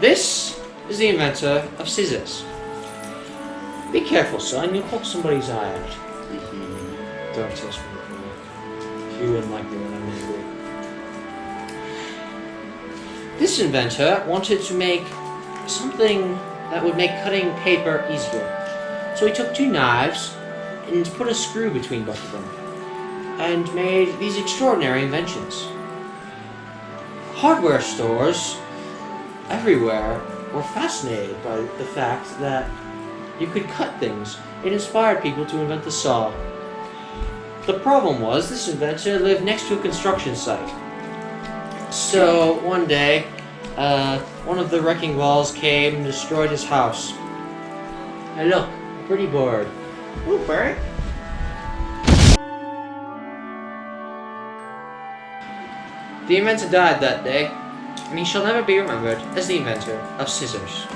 This is the inventor of scissors. Be careful, son. You'll poke somebody's eye out. Mm-hmm. Don't test me. You wouldn't like me when I'm angry. This inventor wanted to make something that would make cutting paper easier. So he took two knives and put a screw between both of them and made these extraordinary inventions. Hardware stores everywhere were fascinated by the fact that you could cut things. It inspired people to invent the saw. The problem was this inventor lived next to a construction site. So one day, uh, one of the wrecking balls came and destroyed his house. Hey look, a pretty bird. Ooh, bird. The inventor died that day, and he shall never be remembered as the inventor of scissors.